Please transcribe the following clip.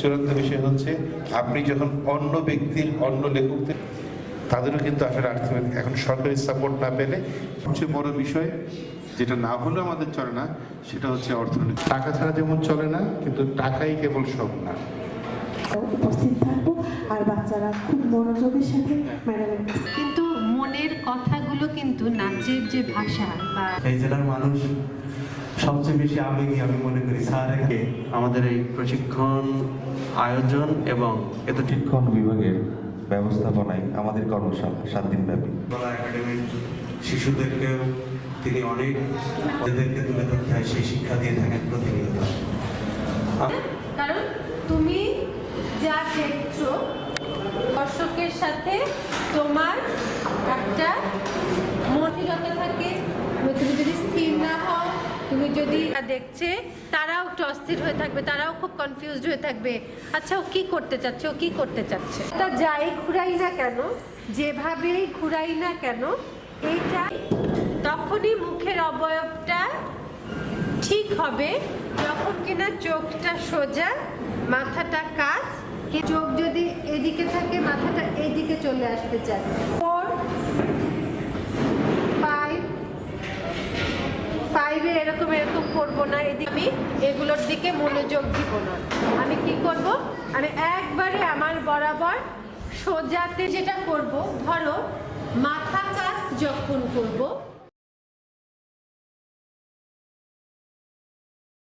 চূড়ান্ত বিষয় হচ্ছে আপনি যখন অন্য ব্যক্তির অন্য লেখকদের তাদেরও কিন্তু আসলে হবে। এখন সরকারি সাপোর্ট না পেলে সবচেয়ে বড় বিষয় যেটা না হলেও আমাদের চলে না সেটা হচ্ছে অর্থনীতি। টাকা ছাড়া যেমন চলে না কিন্তু টাকাই কেবল সব না। উপস্থিত থাকব আর বাচ্চারা খুব মনোযোগের সাথে ম্যাডামের কিন্তু কথাগুলো কিন্তু নাচের যে ভাষা বা এই জেলার মানুষ সবচেয়ে বেশি আবেগী আমি মনে করি। স্যার আমাদের এই প্রশিক্ষণ আয়োজন এবং এত শিক্ষণ বিভাগের ব্যবস্থাপনায় আমাদের কর্মশালা সাত দিন ব্যাপী। একাডেমির শিশুদেরকেও তিনি অনেক এদেরকে তুলে ধরতে হয় সেই শিক্ষা দিয়ে থাকেন প্রতিনিয়ত। কারণ তুমি যা দেখছ দর্শকের সাথে তোমার একটা মনসিকতা থাকে, তুমি যদি স্থির না হও, তুমি যদি দেখছে, তারাও একটু অস্থির হয়ে থাকবে, তারাও খুব কনফিউজড হয়ে থাকবে। আচ্ছা ও কি করতে চাচ্ছে? ও কি করতে চাচ্ছে? তা যাই ঘুরাই না কেন, যেভাবেই ঘুরাই না কেন, এইটা তখনই মুখের অবয়বটা ঠিক হবে যখন কিনা চোখটা সোজা, মাথাটা কাজ চোখ যদি এদিকে থাকে, মাথাটা এইদিকে চলে আসতে চায়। ফাইভে এরকম এরকম করব না, এদিকে আমি এগুলোর দিকে মনোযোগ দিব না। আমি কি করব? আমি একবারে আমার বরাবর সোজাতে যেটা করব, ধরো মাথা কাজ যখন করব